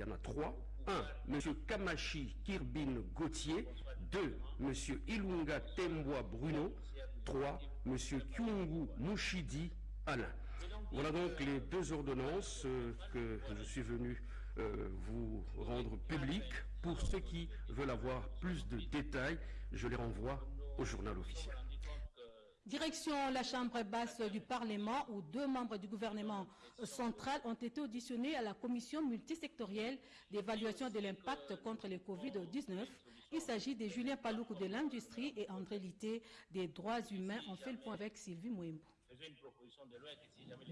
y en a trois. 1. M. Kamashi Kirbin Gauthier. 2. M. Ilunga Temboa Bruno. 3. M. Kyungu Mushidi Alain. Voilà donc les deux ordonnances euh, que je suis venu euh, vous rendre publiques. Pour ceux qui veulent avoir plus de détails, je les renvoie au journal officiel. Direction la Chambre basse du Parlement où deux membres du gouvernement central ont été auditionnés à la commission multisectorielle d'évaluation de l'impact contre le Covid-19. Il s'agit de Julien Paloukou de l'industrie et André Litté des droits humains. On fait le point avec Sylvie Mouembo.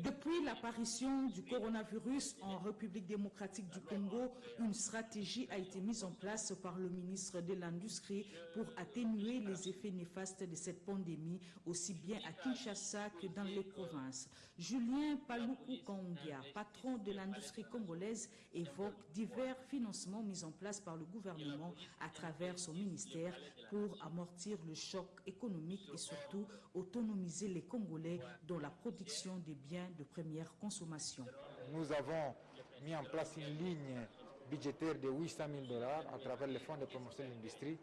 Depuis l'apparition du coronavirus en République démocratique du Congo, une stratégie a été mise en place par le ministre de l'Industrie pour atténuer les effets néfastes de cette pandémie, aussi bien à Kinshasa que dans les provinces. Julien Paloukou Kangia, patron de l'industrie congolaise, évoque divers financements mis en place par le gouvernement à travers son ministère pour amortir le choc économique et surtout autonomiser les Congolais dans la production des biens de première consommation. Nous avons mis en place une ligne budgétaire de 800 000 dollars à travers le fonds de promotion de l'industrie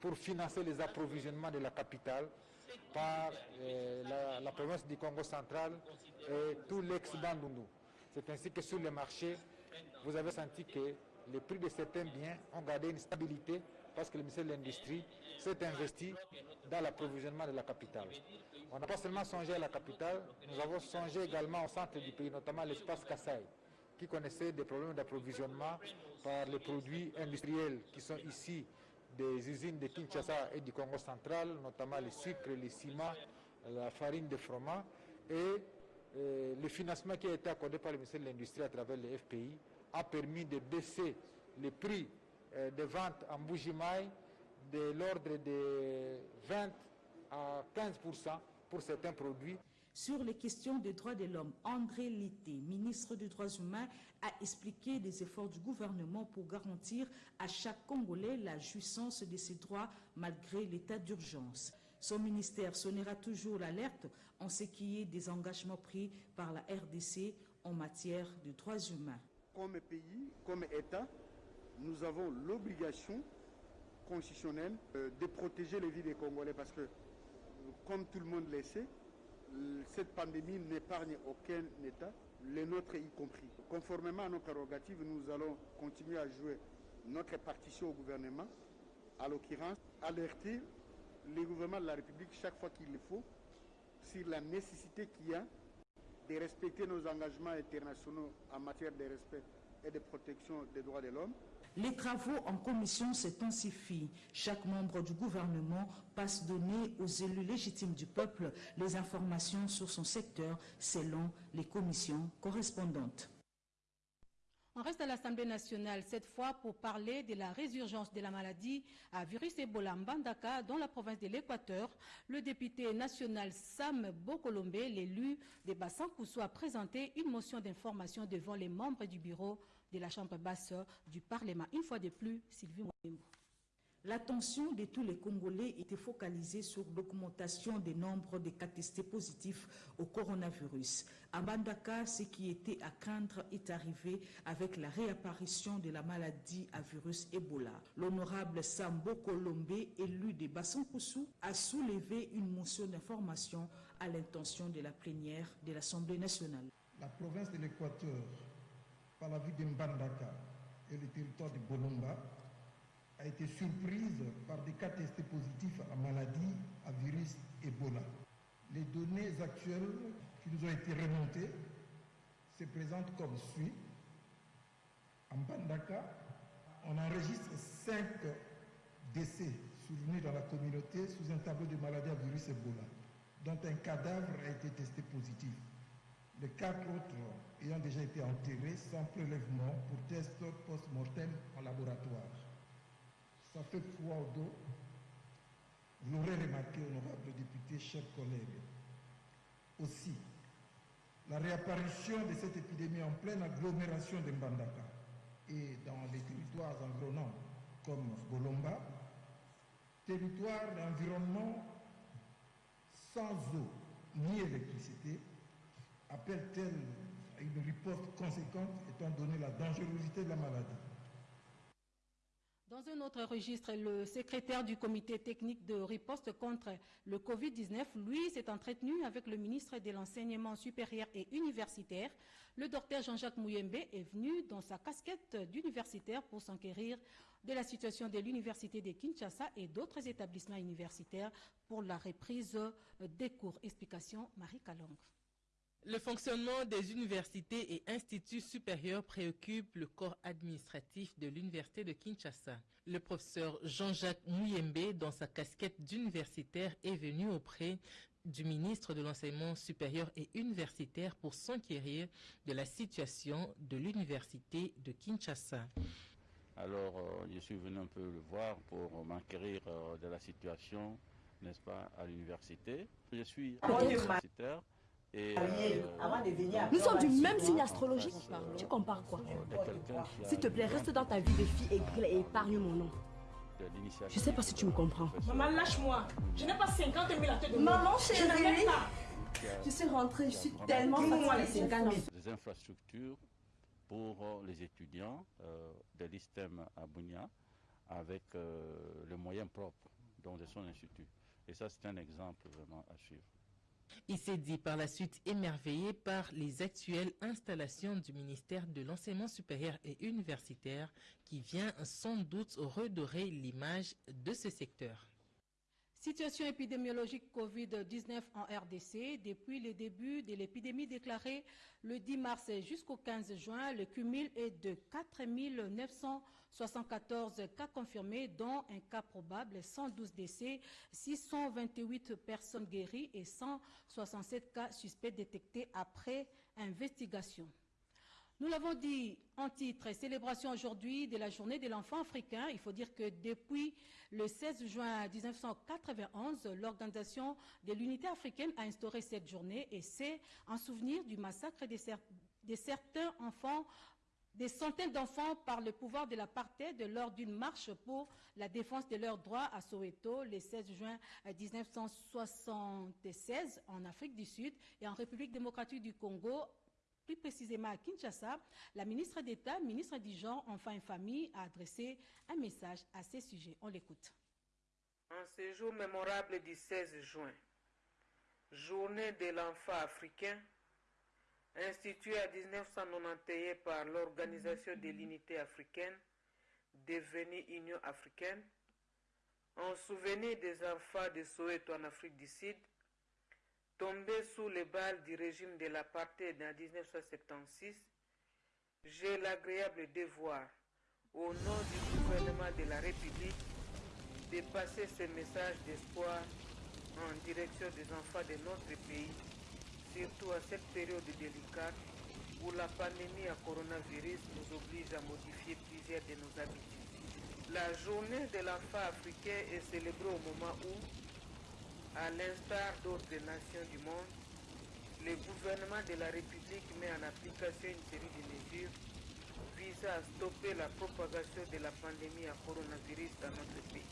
pour financer les approvisionnements de la capitale par euh, la, province du Congo central et tout l'ex-Bandundu. C'est ainsi que sur le marché, vous avez senti que les prix de certains biens ont gardé une stabilité parce que le ministère de l'Industrie s'est investi dans l'approvisionnement de la capitale. On n'a pas seulement songé à la capitale, nous avons songé également au centre du pays, notamment l'espace Kassai, qui connaissait des problèmes d'approvisionnement par les produits industriels qui sont ici des usines de Kinshasa et du Congo central, notamment les sucres, les ciments, la farine de froment et euh, le financement qui a été accordé par le ministère de l'Industrie à travers le FPI a permis de baisser les prix de vente en Bougimaï de l'ordre de 20 à 15% pour certains produits. Sur les questions des droits de l'homme, André Litté, ministre des Droits humains, a expliqué les efforts du gouvernement pour garantir à chaque Congolais la jouissance de ses droits malgré l'état d'urgence. Son ministère sonnera toujours l'alerte en ce qui est des engagements pris par la RDC en matière de droits humains. Comme pays, comme État, nous avons l'obligation constitutionnelle euh, de protéger les vies des Congolais parce que comme tout le monde le sait, cette pandémie n'épargne aucun État, les nôtres y compris. Conformément à nos prérogatives, nous allons continuer à jouer notre partition au gouvernement, à l'occurrence, alerter les gouvernements de la République chaque fois qu'il le faut sur la nécessité qu'il y a de respecter nos engagements internationaux en matière de respect et de protection des droits de l'homme, les travaux en commission s'intensifient. Chaque membre du gouvernement passe donner aux élus légitimes du peuple les informations sur son secteur selon les commissions correspondantes. On reste à l'Assemblée nationale, cette fois pour parler de la résurgence de la maladie à virus Ebola Mbandaka dans la province de l'Équateur. Le député national Sam Bokolombe, l'élu des Bassan-Koussou, a présenté une motion d'information devant les membres du bureau de la Chambre basse du Parlement. Une fois de plus, Sylvie Mwembo. L'attention de tous les Congolais était focalisée sur l'augmentation des nombres de cas testés positifs au coronavirus. À Bandaka, ce qui était à craindre est arrivé avec la réapparition de la maladie à virus Ebola. L'honorable Sambo Kolombe, élu de Bassankoussou, a soulevé une motion d'information à l'intention de la plénière de l'Assemblée nationale. La province de l'Équateur, par la vue de Mbandaka et le territoire de Bolomba, a été surprise par des cas testés positifs à maladie à virus Ebola. Les données actuelles qui nous ont été remontées se présentent comme suit. En Bandaka, on enregistre 5 décès survenus dans la communauté sous un tableau de maladie à virus Ebola, dont un cadavre a été testé positif. Les quatre autres ayant déjà été enterrés sans prélèvement pour test post-mortem en laboratoire ça fait froid au dos. Vous l'aurez remarqué, honorable député, chers collègues. Aussi, la réapparition de cette épidémie en pleine agglomération de Mbandaka et dans les territoires environnants comme Bolomba, territoire d'environnement sans eau ni électricité, appelle-t-elle une riposte conséquente étant donné la dangerosité de la maladie? Dans un autre registre, le secrétaire du comité technique de riposte contre le Covid-19, lui, s'est entretenu avec le ministre de l'Enseignement supérieur et universitaire. Le docteur Jean-Jacques Mouyembe est venu dans sa casquette d'universitaire pour s'enquérir de la situation de l'université de Kinshasa et d'autres établissements universitaires pour la reprise des cours. Explication Marie Kalong. Le fonctionnement des universités et instituts supérieurs préoccupe le corps administratif de l'université de Kinshasa. Le professeur Jean-Jacques Mouyembe, dans sa casquette d'universitaire, est venu auprès du ministre de l'Enseignement supérieur et universitaire pour s'enquérir de la situation de l'université de Kinshasa. Alors, euh, je suis venu un peu le voir pour m'enquérir euh, de la situation, n'est-ce pas, à l'université. Je suis universitaire. Et, euh, Nous sommes du même signe astrologique. Tu compares quoi S'il te plaît, reste dans ta vie de fille et épargne mon nom. Je sais pas si tu me comprends. Maman, lâche-moi. Je n'ai pas 50 000 à te donner. Maman, je chérie. Je suis rentrée, je suis tellement fatiguée. Des infrastructures pour les étudiants euh, de l'ISTEM à Bounia avec euh, les moyens propres dont de son institut. Et ça, c'est un exemple vraiment à suivre. Il s'est dit par la suite émerveillé par les actuelles installations du ministère de l'Enseignement supérieur et universitaire qui vient sans doute redorer l'image de ce secteur. Situation épidémiologique Covid-19 en RDC. Depuis le début de l'épidémie déclarée le 10 mars jusqu'au 15 juin, le cumul est de 4 974 cas confirmés, dont un cas probable, 112 décès, 628 personnes guéries et 167 cas suspects détectés après investigation. Nous l'avons dit en titre, célébration aujourd'hui de la journée de l'enfant africain. Il faut dire que depuis le 16 juin 1991, l'Organisation de l'Unité africaine a instauré cette journée et c'est en souvenir du massacre de, cer de certains enfants des centaines d'enfants par le pouvoir de l'apartheid lors d'une marche pour la défense de leurs droits à Soweto le 16 juin 1976 en Afrique du Sud et en République démocratique du Congo plus précisément à Kinshasa, la ministre d'État, ministre du Genre, Enfants et Famille, a adressé un message à ces sujets. On l'écoute. En ce jour mémorable du 16 juin, journée de l'enfant africain, instituée à 1991 par l'Organisation de l'Unité africaine, devenue Union africaine, en souvenir des enfants de Soweto en Afrique du Sud, tombé sous les balles du régime de l'apartheid en 1976, j'ai l'agréable devoir, au nom du gouvernement de la République, de passer ce message d'espoir en direction des enfants de notre pays, surtout à cette période délicate où la pandémie à coronavirus nous oblige à modifier plusieurs de nos habitudes. La journée de l'enfant africain est célébrée au moment où à l'instar d'autres nations du monde, le gouvernement de la République met en application une série de mesures visant à stopper la propagation de la pandémie à coronavirus dans notre pays.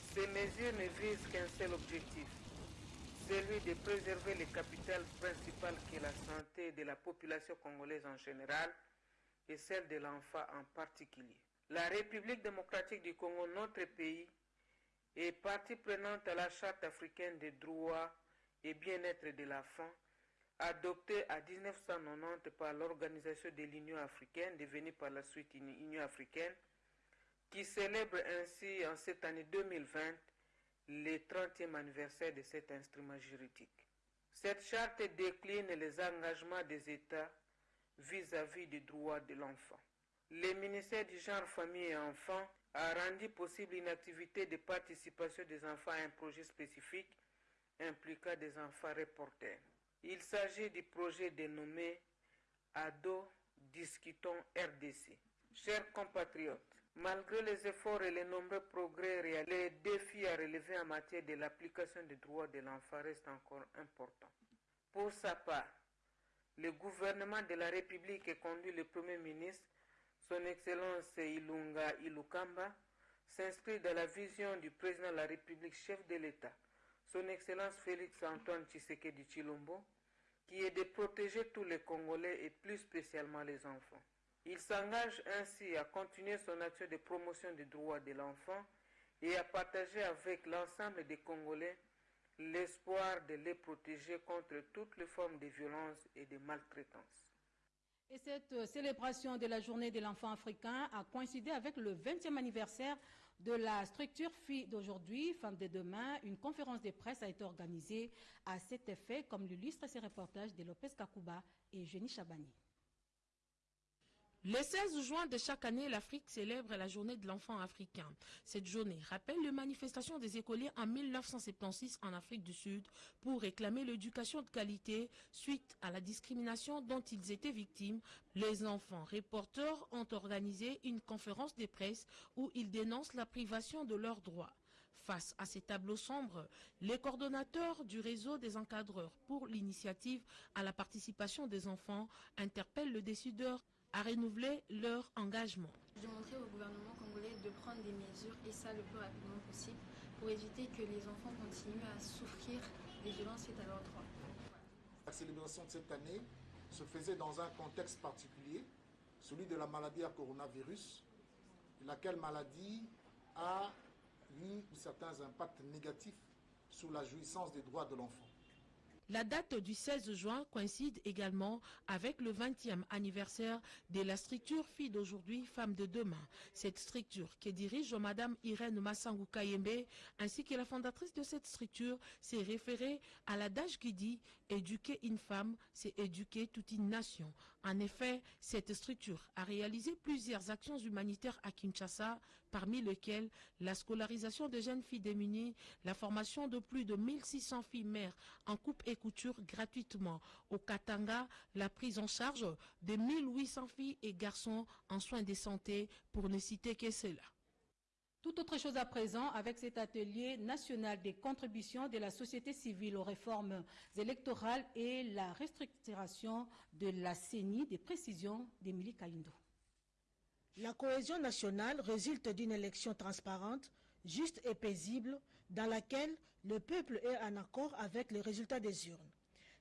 Ces mesures ne visent qu'un seul objectif, celui de préserver le capital principal qui est la santé de la population congolaise en général et celle de l'enfant en particulier. La République démocratique du Congo, notre pays, est partie prenante à la Charte africaine des droits et bien-être de l'enfant, adoptée à 1990 par l'Organisation de l'Union africaine, devenue par la suite une Union africaine, qui célèbre ainsi en cette année 2020 le 30e anniversaire de cet instrument juridique. Cette charte décline les engagements des États vis-à-vis -vis des droits de l'enfant. Le ministère du genre, famille et enfants a rendu possible une activité de participation des enfants à un projet spécifique impliquant des enfants reporters. Il s'agit du projet dénommé Ado Discutons RDC. Chers compatriotes, malgré les efforts et les nombreux progrès réalisés, les défis à relever en matière de l'application des droits de l'enfant restent encore importants. Pour sa part, le gouvernement de la République est conduit le Premier ministre son Excellence Ilunga Ilukamba s'inscrit dans la vision du président de la République, chef de l'État, Son Excellence Félix Antoine Tshisekedi Chilombo, qui est de protéger tous les Congolais et plus spécialement les enfants. Il s'engage ainsi à continuer son action de promotion des droits de l'enfant et à partager avec l'ensemble des Congolais l'espoir de les protéger contre toutes les formes de violence et de maltraitance. Et cette célébration de la journée de l'enfant africain a coïncidé avec le 20e anniversaire de la structure Filles d'aujourd'hui, Femmes de demain. Une conférence de presse a été organisée à cet effet, comme l'illustre ces reportages de Lopez Kakuba et Jenny Chabani. Le 16 juin de chaque année, l'Afrique célèbre la journée de l'enfant africain. Cette journée rappelle les manifestations des écoliers en 1976 en Afrique du Sud pour réclamer l'éducation de qualité suite à la discrimination dont ils étaient victimes. Les enfants reporters ont organisé une conférence de presse où ils dénoncent la privation de leurs droits. Face à ces tableaux sombres, les coordonnateurs du réseau des encadreurs pour l'initiative à la participation des enfants interpellent le décideur à renouveler leur engagement. Demander au gouvernement congolais de prendre des mesures, et ça le plus rapidement possible, pour éviter que les enfants continuent à souffrir des violences faites à leurs droits. La célébration de cette année se faisait dans un contexte particulier, celui de la maladie à coronavirus, laquelle maladie a eu certains impacts négatifs sur la jouissance des droits de l'enfant. La date du 16 juin coïncide également avec le 20e anniversaire de la structure Fille d'aujourd'hui, Femme de demain. Cette structure que dirige Madame Irène Massangou Kayembe ainsi que la fondatrice de cette structure s'est référée à l'adage qui dit « Éduquer une femme, c'est éduquer toute une nation ». En effet, cette structure a réalisé plusieurs actions humanitaires à Kinshasa, parmi lesquelles la scolarisation de jeunes filles démunies, la formation de plus de 1600 filles mères en coupe et couture gratuitement. Au Katanga, la prise en charge de 1800 filles et garçons en soins de santé, pour ne citer que cela. Tout autre chose à présent avec cet atelier national des contributions de la société civile aux réformes électorales et la restructuration de la CENI des précisions d'Émilie Kaindo. La cohésion nationale résulte d'une élection transparente, juste et paisible, dans laquelle le peuple est en accord avec les résultats des urnes.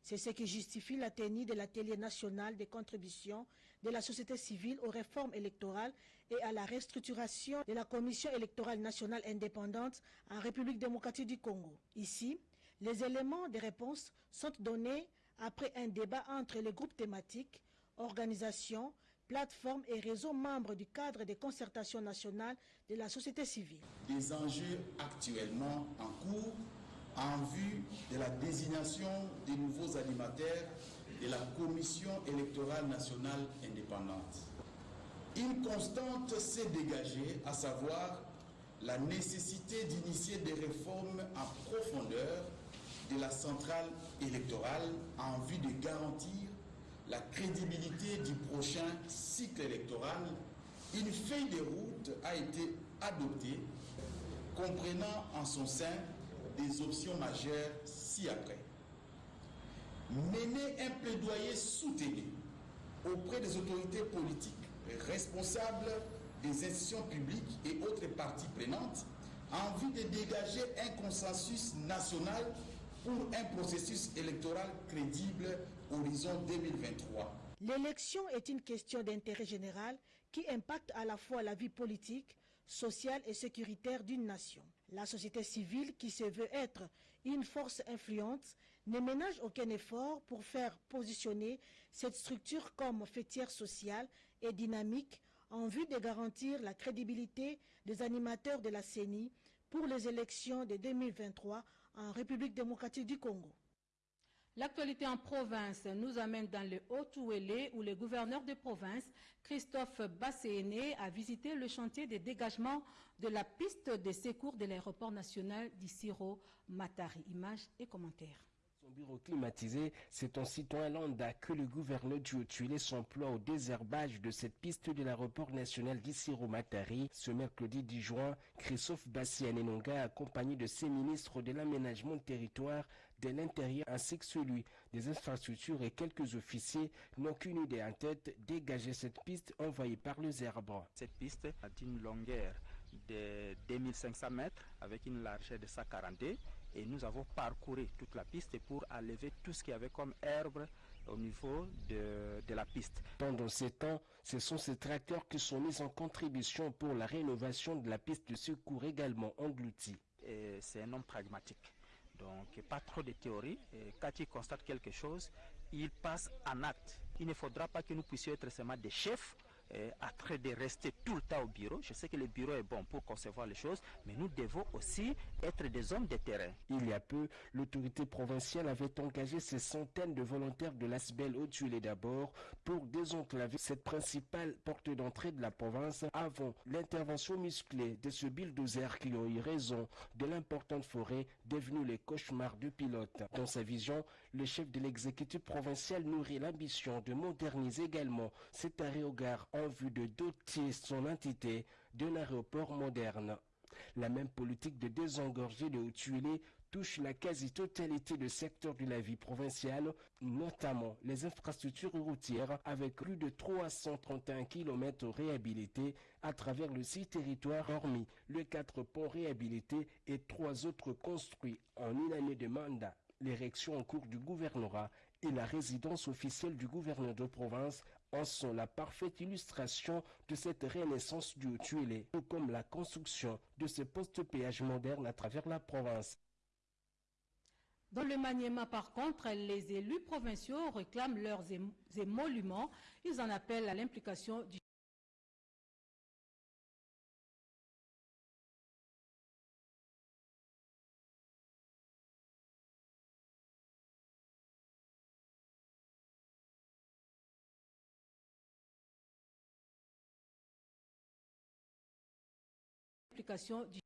C'est ce qui justifie la de l'atelier national des contributions de la société civile aux réformes électorales et à la restructuration de la Commission électorale nationale indépendante en République démocratique du Congo. Ici, les éléments de réponse sont donnés après un débat entre les groupes thématiques, organisations, plateformes et réseaux membres du cadre de concertation nationale de la société civile. Des enjeux actuellement en cours en vue de la désignation des nouveaux animateurs de la Commission électorale nationale indépendante. Une constante s'est dégagée, à savoir la nécessité d'initier des réformes en profondeur de la centrale électorale en vue de garantir la crédibilité du prochain cycle électoral. Une feuille de route a été adoptée, comprenant en son sein des options majeures ci-après. Mener un plaidoyer soutenu auprès des autorités politiques responsables des institutions publiques et autres parties prenantes en vue de dégager un consensus national pour un processus électoral crédible horizon 2023. L'élection est une question d'intérêt général qui impacte à la fois la vie politique, sociale et sécuritaire d'une nation. La société civile, qui se veut être une force influente, ne ménage aucun effort pour faire positionner cette structure comme fêtière sociale et dynamique en vue de garantir la crédibilité des animateurs de la CENI pour les élections de 2023 en République démocratique du Congo. L'actualité en province nous amène dans le Haut-Ouélé où le gouverneur de province, Christophe Basséné, a visité le chantier de dégagement de la piste de secours de l'aéroport national d'Issiro Matari. Images et commentaires. Bureau climatisé, c'est en citoyen lambda que le gouverneur du Haut-Tuilé s'emploie au désherbage de cette piste de l'aéroport national d'Issiro-Matari. Ce mercredi 10 juin, Christophe Bassianenonga, accompagné de ses ministres de l'aménagement de territoire, de l'intérieur ainsi que celui des infrastructures et quelques officiers n'ont qu'une idée en tête, dégager cette piste envoyée par le zerbre. Cette piste a une longueur de 2500 mètres avec une largeur de 140 et nous avons parcouru toute la piste pour enlever tout ce qu'il y avait comme herbe au niveau de, de la piste. Pendant ces temps, ce sont ces tracteurs qui sont mis en contribution pour la rénovation de la piste de secours également engloutie. C'est un homme pragmatique. Donc, pas trop de théorie. Et quand il constate quelque chose, il passe en acte. Il ne faudra pas que nous puissions être seulement des chefs euh, à train de rester tout le temps au bureau. Je sais que le bureau est bon pour concevoir les choses, mais nous devons aussi être des hommes de terrain. Il y a peu, l'autorité provinciale avait engagé ces centaines de volontaires de l'ASBEL au Tuilé d'abord pour désenclaver cette principale porte d'entrée de la province avant l'intervention musclée de ce bulldozer qui ont eu raison de l'importante forêt devenue les cauchemars du pilote. Dans sa vision, le chef de l'exécutif provincial nourrit l'ambition de moderniser également cet arrêt au gare en vue de doter son entité d'un aéroport moderne. La même politique de désengorger de Haut-Tuilé touche la quasi-totalité des secteurs de la vie provinciale, notamment les infrastructures routières avec plus de 331 km réhabilités à travers le six territoires hormis le quatre ponts réhabilités et trois autres construits en une année de mandat. L'érection en cours du gouvernorat et la résidence officielle du gouverneur de province en sont la parfaite illustration de cette renaissance du Haut-Tuilé, tout comme la construction de ce poste péage moderne à travers la province. Dans le Maniema, par contre, les élus provinciaux réclament leurs émoluments. Ils en appellent à l'implication du l'implication du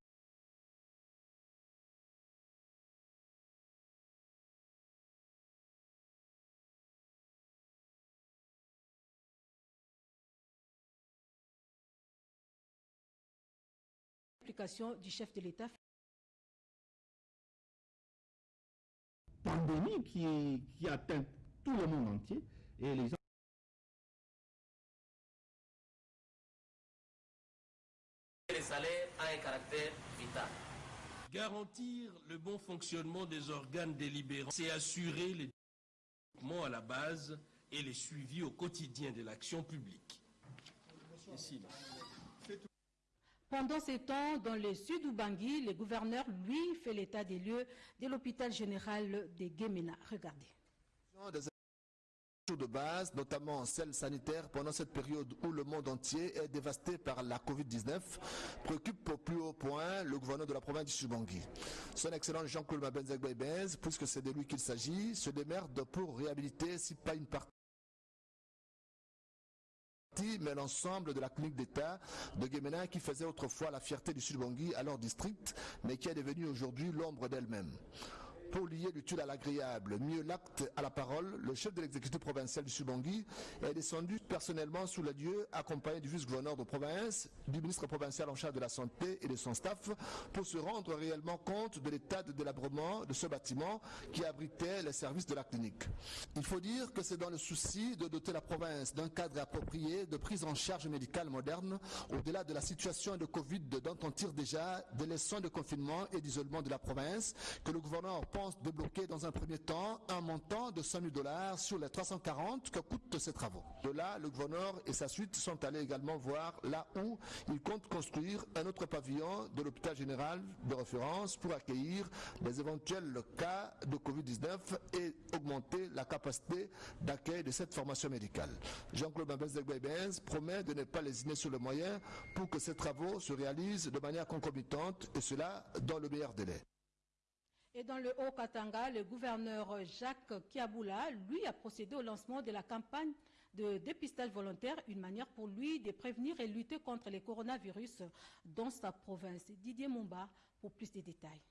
du chef de l'État. Pandémie qui, qui atteint tout le monde entier et les a un caractère vital. Garantir le bon fonctionnement des organes délibérants, c'est assurer les développements à la base et les suivis au quotidien de l'action publique. Ici, Pendant ces temps, dans le sud Bangui, le gouverneur, lui, fait l'état des lieux de l'hôpital général de Guémena. Regardez de base, notamment celle sanitaire, pendant cette période où le monde entier est dévasté par la Covid-19, préoccupe au plus haut point le gouverneur de la province du Subangui. Son excellent Jean-Claude Mabenzeg puisque c'est de lui qu'il s'agit, se démerde pour réhabiliter, si pas une partie mais l'ensemble de la clinique d'État de Guémenin qui faisait autrefois la fierté du Sud-Bangui à leur district, mais qui est devenue aujourd'hui l'ombre d'elle-même. Pour lier l'utile à l'agréable, mieux l'acte à la parole, le chef de l'exécutif provincial du Subangui est descendu personnellement sous le lieu, accompagné du vice-gouverneur de province, du ministre provincial en charge de la santé et de son staff, pour se rendre réellement compte de l'état de délabrement de ce bâtiment qui abritait les services de la clinique. Il faut dire que c'est dans le souci de doter la province d'un cadre approprié de prise en charge médicale moderne, au-delà de la situation de Covid dont on tire déjà des leçons de confinement et d'isolement de la province, que le gouverneur pense débloquer dans un premier temps un montant de 100 000 dollars sur les 340 que coûtent ces travaux. De là, le gouverneur et sa suite sont allés également voir là où il compte construire un autre pavillon de l'hôpital général de référence pour accueillir les éventuels cas de Covid-19 et augmenter la capacité d'accueil de cette formation médicale. Jean-Claude Mabez promet de ne pas lésiner sur le moyen pour que ces travaux se réalisent de manière concomitante et cela dans le meilleur délai. Et dans le Haut-Katanga, le gouverneur Jacques Kiaboula, lui, a procédé au lancement de la campagne de dépistage volontaire, une manière pour lui de prévenir et lutter contre les coronavirus dans sa province. Didier Mumba pour plus de détails.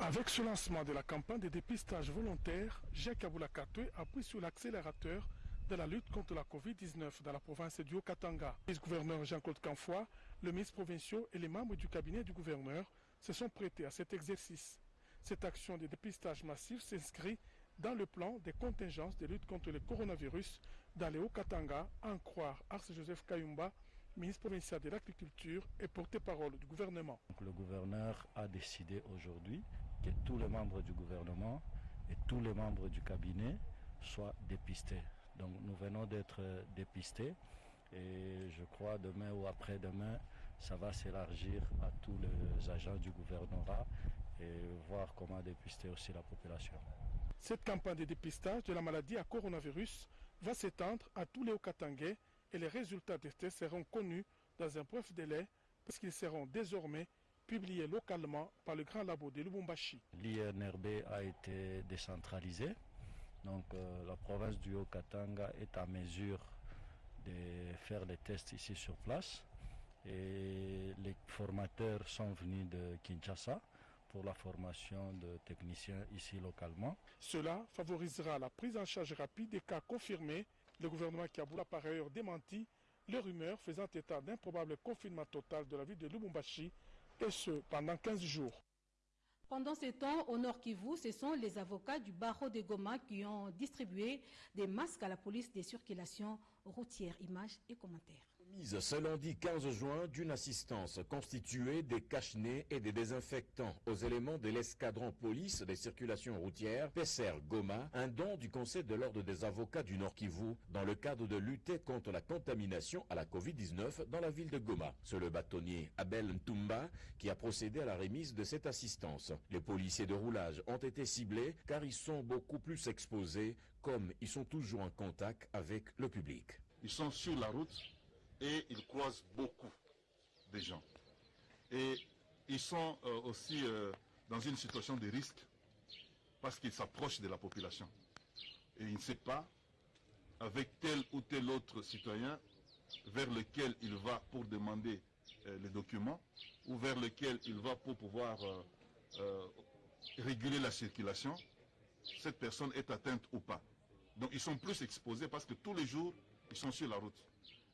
Avec ce lancement de la campagne de dépistage volontaire, Jacques Aboula Katwe appuie sur l'accélérateur de la lutte contre la COVID-19 dans la province du Haut-Katanga. Le vice-gouverneur Jean-Claude Canfoy, le ministre provincial et les membres du cabinet du gouverneur se sont prêtés à cet exercice. Cette action de dépistage massif s'inscrit dans le plan des contingences de lutte contre le coronavirus dans les Hauts-Katanga, en croire Ars-Joseph Kayumba, ministre provincial de l'Agriculture et porte-parole du gouvernement. Le gouverneur a décidé aujourd'hui que tous les membres du gouvernement et tous les membres du cabinet soient dépistés. Donc nous venons d'être dépistés et je crois demain ou après-demain, ça va s'élargir à tous les agents du gouvernorat et voir comment dépister aussi la population. Cette campagne de dépistage de la maladie à coronavirus va s'étendre à tous les Okatangais et les résultats des tests seront connus dans un bref délai puisqu'ils seront désormais publiés localement par le grand labo de Lubumbashi. L'INRB a été décentralisé, donc euh, la province du Haut-Katanga est à mesure de faire les tests ici sur place et les formateurs sont venus de Kinshasa pour la formation de techniciens ici localement. Cela favorisera la prise en charge rapide des cas confirmés. Le gouvernement Kaboul a par ailleurs démenti les rumeurs faisant état d'un probable confinement total de la ville de Lubumbashi, et ce pendant 15 jours. Pendant ce temps, au Nord Kivu, ce sont les avocats du barreau de Goma qui ont distribué des masques à la police des circulations routières. Images et commentaires mise ce lundi 15 juin d'une assistance constituée des cache-nez et des désinfectants aux éléments de l'escadron police des circulations routières PSR Goma, un don du Conseil de l'ordre des avocats du Nord Kivu dans le cadre de lutter contre la contamination à la Covid-19 dans la ville de Goma. C'est le bâtonnier Abel Ntumba qui a procédé à la remise de cette assistance. Les policiers de roulage ont été ciblés car ils sont beaucoup plus exposés comme ils sont toujours en contact avec le public. Ils sont sur la route et ils croisent beaucoup de gens. Et ils sont euh, aussi euh, dans une situation de risque parce qu'ils s'approchent de la population. Et ils ne savent pas avec tel ou tel autre citoyen vers lequel il va pour demander euh, les documents ou vers lequel il va pour pouvoir réguler la circulation, cette personne est atteinte ou pas. Donc ils sont plus exposés parce que tous les jours, ils sont sur la route.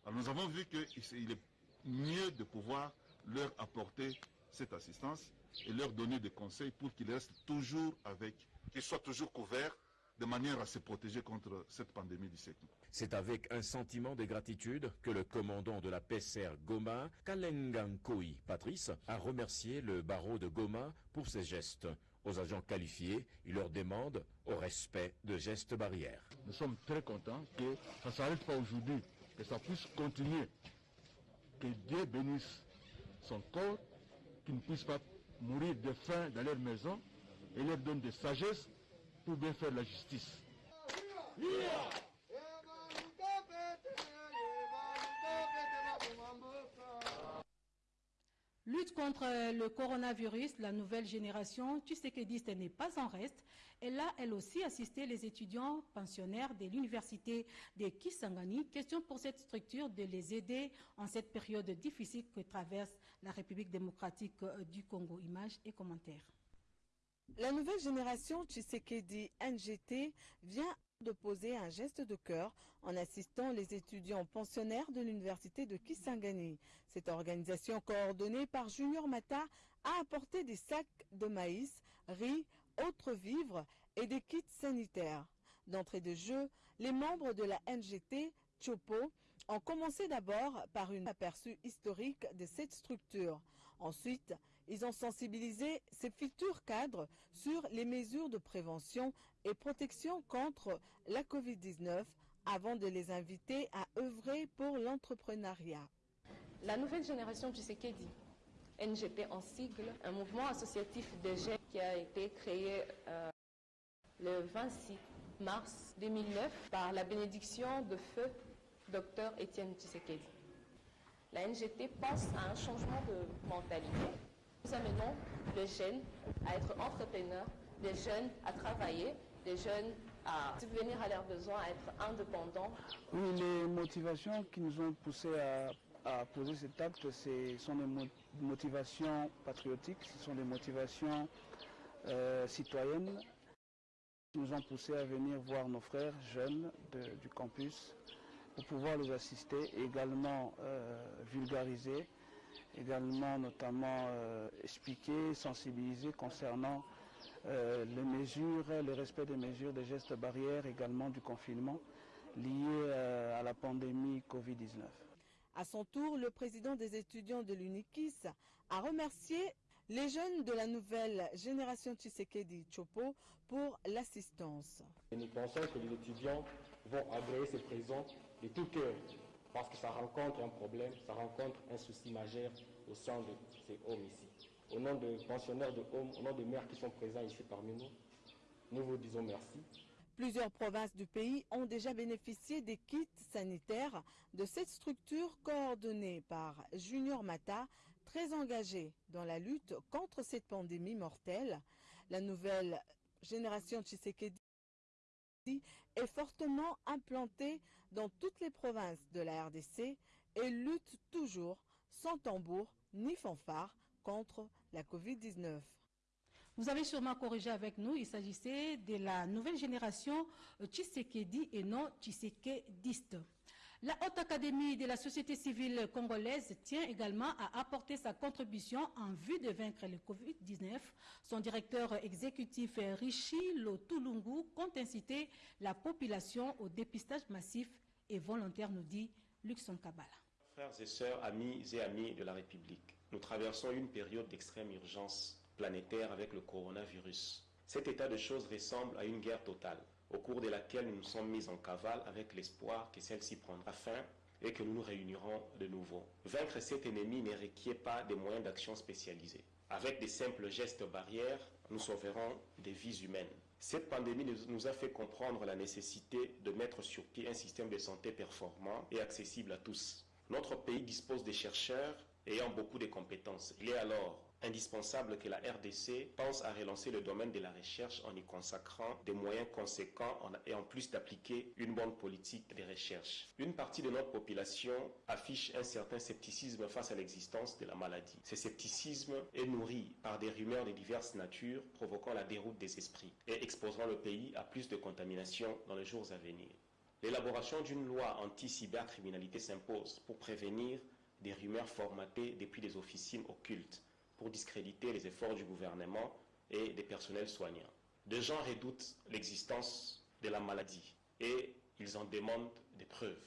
Alors nous avons vu qu'il est mieux de pouvoir leur apporter cette assistance et leur donner des conseils pour qu'ils restent toujours avec, qu'ils soient toujours couverts de manière à se protéger contre cette pandémie du siècle. C'est avec un sentiment de gratitude que le commandant de la PSR Goma, Kalengankoi Patrice, a remercié le barreau de Goma pour ses gestes. Aux agents qualifiés, il leur demande au respect de gestes barrières. Nous sommes très contents que ça ne s'arrête pas aujourd'hui, que ça puisse continuer. Que Dieu bénisse son corps, qu'ils ne puissent pas mourir de faim dans leur maison et leur donne de sagesse pour bien faire la justice. Lutte contre le coronavirus, la nouvelle génération, tu sais que ce n'est pas en reste. Elle a, elle aussi, assisté les étudiants pensionnaires de l'université de Kisangani. Question pour cette structure de les aider en cette période difficile que traverse la République démocratique du Congo. Images et commentaires. La nouvelle génération Tshisekedi NGT vient de poser un geste de cœur en assistant les étudiants pensionnaires de l'université de Kisangani. Cette organisation coordonnée par Junior Mata a apporté des sacs de maïs, riz, autres vivres et des kits sanitaires. D'entrée de jeu, les membres de la NGT Chopo ont commencé d'abord par un aperçu historique de cette structure. Ensuite, ils ont sensibilisé ces futurs cadres sur les mesures de prévention et protection contre la COVID-19 avant de les inviter à œuvrer pour l'entrepreneuriat. La nouvelle génération du Sekedi, NGP en sigle, un mouvement associatif de jeunes qui a été créé euh, le 26 mars 2009 par la bénédiction de feu Dr Étienne Tshisekedi. La NGT pense à un changement de mentalité. Nous amenons les jeunes à être entrepreneurs, les jeunes à travailler, les jeunes à subvenir à leurs besoins, à être indépendants. Oui, les motivations qui nous ont poussés à, poser cet acte, ce sont des motivations patriotiques, ce sont des motivations euh, citoyennes qui nous ont poussés à venir voir nos frères jeunes du campus pour pouvoir les assister et également euh, vulgariser, également notamment euh, expliquer, sensibiliser concernant euh, les mesures, le respect des mesures, des gestes barrières, également du confinement lié à la pandémie Covid-19. À son tour, le président des étudiants de l'UNIKIS a remercié Les jeunes de la nouvelle génération Tshisekedi Chopo pour l'assistance. Nous pensons que les étudiants vont agréer ce présent de tout cœur parce que ça rencontre un problème, ça rencontre un souci majeur au sein de ces hommes ici. Au nom des pensionnaires de hommes, au nom des mères qui sont présents ici parmi nous, nous vous disons merci. Plusieurs provinces du pays ont déjà bénéficié des kits sanitaires de cette structure coordonnée par Junior Mata, très engagé dans la lutte contre cette pandémie mortelle. La nouvelle génération Tshisekedi est fortement implantée dans toutes les provinces de la RDC et lutte toujours sans tambour ni fanfare contre la Covid-19. Vous avez sûrement corrigé avec nous, il s'agissait de la nouvelle génération Tshisekedi et non Tshisekediste. La Haute Académie de la société civile congolaise tient également à apporter sa contribution en vue de vaincre le Covid-19. Son directeur exécutif Rishi Lotulungu compte inciter la population au dépistage massif et volontaire, nous dit Luxon Kabala. Frères et sœurs, amis et amis de la République, nous traversons une période d'extrême urgence planétaire avec le coronavirus. Cet état de choses ressemble à une guerre totale au cours de laquelle nous nous sommes mis en cavale avec l'espoir que celle-ci prendra fin et que nous nous réunirons de nouveau. Vaincre cet ennemi ne requiert pas de moyens d'action spécialisés. Avec des simples gestes barrières, nous sauverons des vies humaines. Cette pandémie nous a fait comprendre la nécessité de mettre sur pied un système de santé performant et accessible à tous. Notre pays dispose de chercheurs ayant beaucoup de compétences. Il est alors indispensable que la RDC pense à relancer le domaine de la recherche en y consacrant des moyens conséquents et en plus d'appliquer une bonne politique de recherche. Une partie de notre population affiche un certain scepticisme face à l'existence de la maladie. Ce scepticisme est nourri par des rumeurs de diverses natures provoquant la déroute des esprits et exposant le pays à plus de contamination dans les jours à venir. L'élaboration d'une loi anti-cybercriminalité s'impose pour prévenir des rumeurs formatées depuis des officines occultes pour discréditer les efforts du gouvernement et des personnels soignants. Des gens redoutent l'existence de la maladie et ils en demandent des preuves.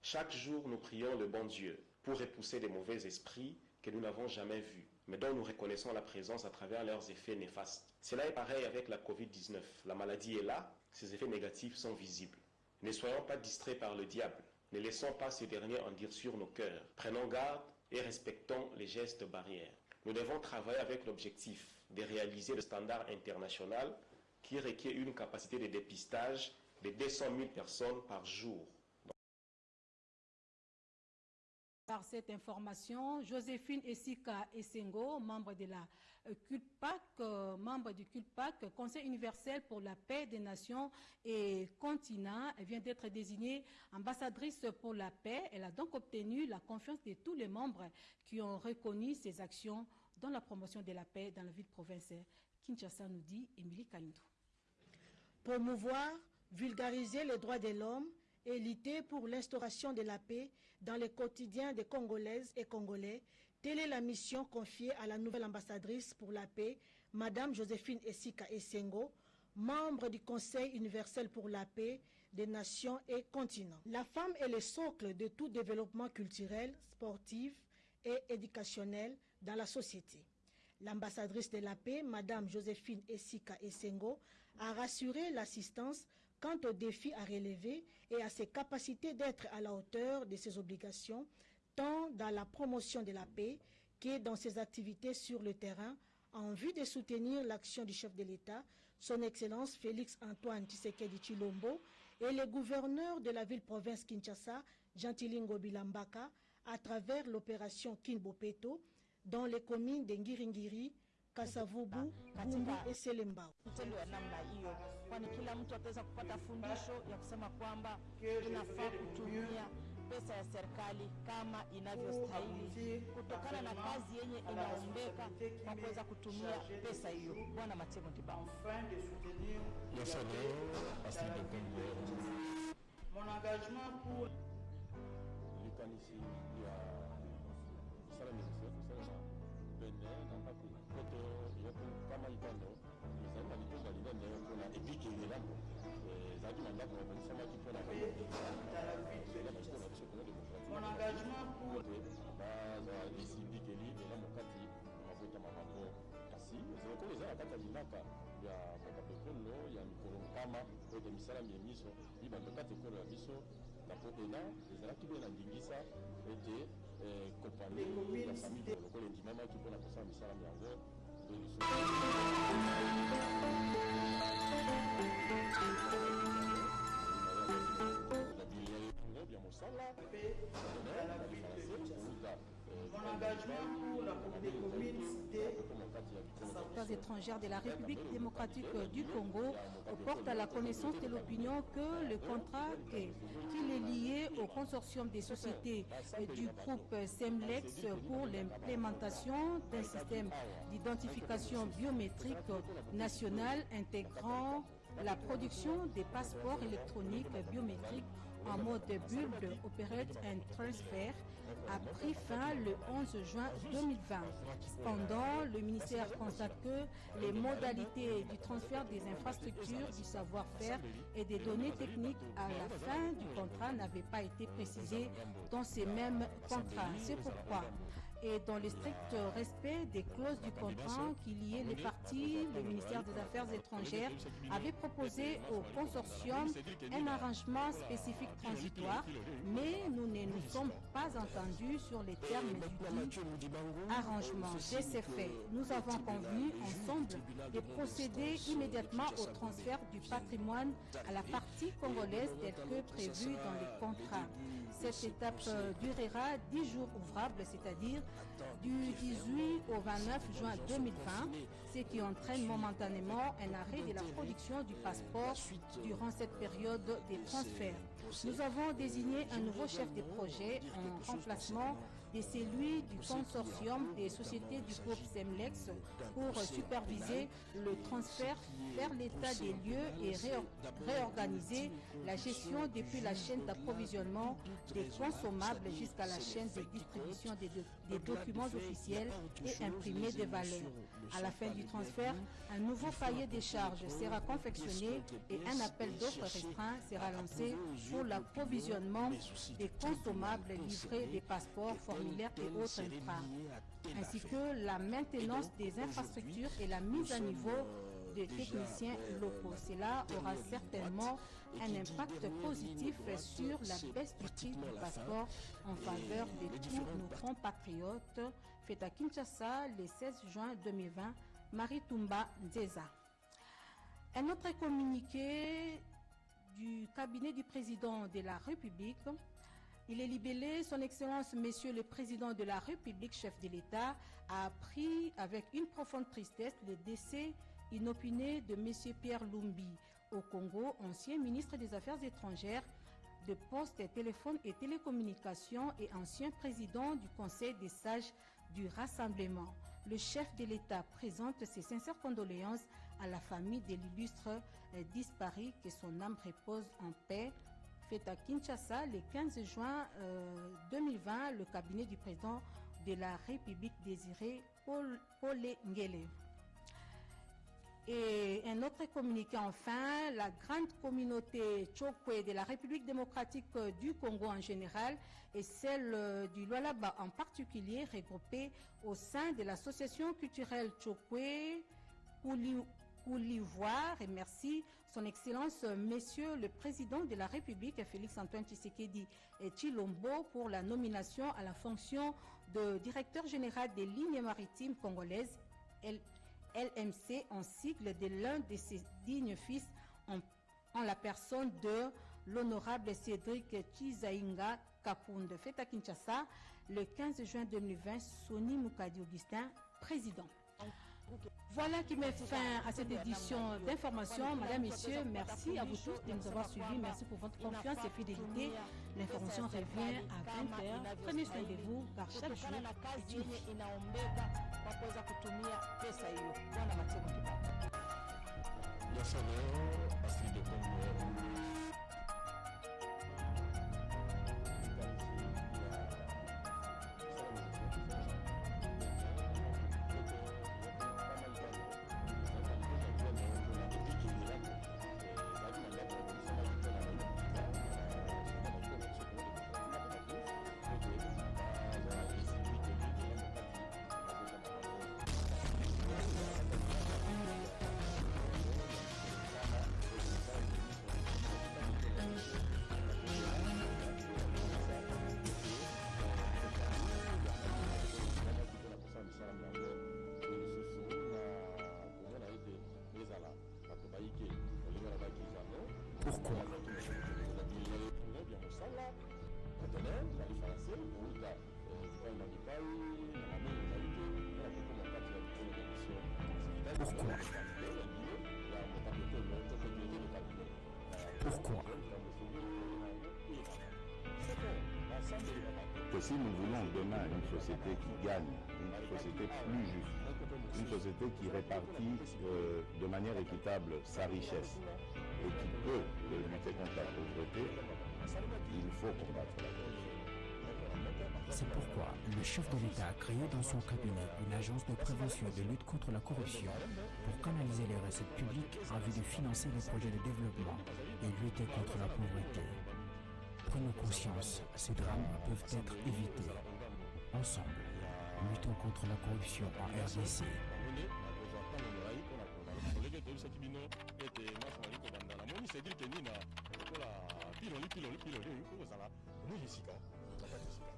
Chaque jour, nous prions le bon Dieu pour repousser des mauvais esprits que nous n'avons jamais vus, mais dont nous reconnaissons la présence à travers leurs effets néfastes. Cela est pareil avec la COVID-19. La maladie est là, ses effets négatifs sont visibles. Ne soyons pas distraits par le diable. Ne laissons pas ce dernier en dire sur nos cœurs. Prenons garde et respectons les gestes barrières. Nous devons travailler avec l'objectif de réaliser le standard international qui requiert une capacité de dépistage de 200 000 personnes par jour. Par cette information, Joséphine Essika Essengo, membre de la CULPAC, euh, membre du CULPAC, Conseil universel pour la paix des nations et continents, vient d'être désignée ambassadrice pour la paix. Elle a donc obtenu la confiance de tous les membres qui ont reconnu ses actions dans la promotion de la paix dans la ville-province. Kinshasa nous dit Émilie Kalindou. Promouvoir, vulgariser les droits de l'homme et lutter pour l'instauration de la paix dans le quotidien des Congolaises et Congolais, telle est la mission confiée à la nouvelle ambassadrice pour la paix, Madame Joséphine Essika Essengo, membre du Conseil universel pour la paix des nations et continents. La femme est le socle de tout développement culturel, sportif et éducationnel dans la société. L'ambassadrice de la paix, Madame Joséphine Essika Essengo, a rassuré l'assistance quant aux défis à relever et à ses capacités d'être à la hauteur de ses obligations, tant dans la promotion de la paix que dans ses activités sur le terrain, en vue de soutenir l'action du chef de l'État, son Excellence Félix Antoine Tshisekedi Chilombo, et le gouverneur de la ville-province Kinshasa, Gentilingo Bilambaka, à travers l'opération Kinbopeto, dans les communes de Ngiringiri, Kasavubu, Vumbi et Selembao. Mtendo wa namna hiyo, kwani kila mtu ataweza kupata fundisho ya kusema kwamba inafaa kutumia pesa ya serikali kama inavyostahili kutokana na kazi yenye inaombeka kwa kuweza kutumia pesa hiyo. Bwana Matemo Ndibao. Mon engagement pour balinaka ya mokape ekolo ya mikolo nkama ete misala miemiso libanda kati ekolo ya biso na potena ezalaki mpe na ndingisa ete kompani ya famille lokola endimamaki mpona kosala misala yango bya mosala Mon engagement pour la affaires étrangères de la République démocratique du Congo porte à la connaissance de l'opinion que le contrat qu'il est lié au consortium des sociétés du groupe SEMLEX pour l'implémentation d'un système d'identification biométrique national intégrant la production des passeports électroniques biométriques en mode bulle Operate and Transfer a pris fin le 11 juin 2020. Cependant, le ministère constate que les modalités du transfert des infrastructures, du savoir-faire et des données techniques à la fin du contrat n'avaient pas été précisées dans ces mêmes contrats. C'est pourquoi et dans le strict respect des clauses du contrat qui liaient les parties, le ministère des Affaires étrangères avait proposé au consortium un arrangement spécifique transitoire, mais nous ne nous sommes pas entendus sur les termes du dit arrangement. De ces faits, nous avons convenu ensemble de procéder immédiatement au transfert du patrimoine à la partie congolaise tel que prévu dans les contrats. Cette étape durera 10 jours ouvrables, c'est-à-dire du 18 au 29 juin 2020, ce qui entraîne momentanément un arrêt de la production du passeport durant cette période des transferts. Nous avons désigné un nouveau chef de projet en remplacement de celui du consortium des sociétés du groupe SEMLEX pour superviser le transfert vers l'état des lieux et réorganiser la gestion depuis la chaîne d'approvisionnement des consommables jusqu'à la chaîne de distribution des, des documents officiels et imprimés des valeurs. À la fin du transfert, un nouveau cahier des charges sera confectionné et un appel d'offres restreint sera lancé pour l'approvisionnement des consommables livrés des passeports, formulaires et autres infras, ainsi que la maintenance des infrastructures et la mise à niveau des techniciens locaux. Cela aura certainement un impact positif sur la baisse du prix du passeport en faveur de tous nos compatriotes. Fait à Kinshasa le 16 juin 2020, Marie Tumba Nzeza. Un autre communiqué du cabinet du président de la République il est libellé, Son Excellence, Monsieur le Président de la République, chef de l'État, a appris avec une profonde tristesse le décès inopiné de Monsieur Pierre Lumbi au Congo, ancien ministre des Affaires étrangères, de Poste, Téléphone et Télécommunications et ancien président du Conseil des sages du Rassemblement. Le chef de l'État présente ses sincères condoléances à la famille de l'illustre disparu, que son âme repose en paix fait à Kinshasa le 15 juin euh, 2020 le cabinet du président de la République désiré Paul, Paul. Et un autre communiqué enfin, la grande communauté Chokwe de la République démocratique du Congo en général et celle du Lualaba en particulier, regroupée au sein de l'association culturelle Chokwe pour l'ivoire et merci son Excellence Monsieur le Président de la République Félix-Antoine Tshisekedi et Chilombo pour la nomination à la fonction de directeur général des lignes maritimes congolaises LMC en sigle de l'un de ses dignes fils en, la personne de l'honorable Cédric Chizainga Kapunde. Fait à Kinshasa le 15 juin 2020, Sony Moukadi Augustin, président. Voilà qui met fin à cette édition d'information. Madame, Messieurs, merci à vous tous de nous avoir suivis. Merci pour votre confiance et fidélité. L'information revient à 20h. Prenez soin de vous car chaque jour Pourquoi Pourquoi Pourquoi si nous voulons demain une société qui gagne, une société plus juste, une société qui répartit euh, de manière équitable sa richesse et qui peut lutter contre la pauvreté, il faut combattre la pauvreté. C'est pourquoi le chef de l'État a créé dans son cabinet une agence de prévention et de lutte contre la corruption pour canaliser les recettes publiques en vue de financer les projets de développement et lutter contre la pauvreté. Prenons conscience, ces drames peuvent être évités. Ensemble, luttons contre la corruption en RDC. nini cedire ke nini na lokola piloli piloli piloli okozala nini sika nakati sika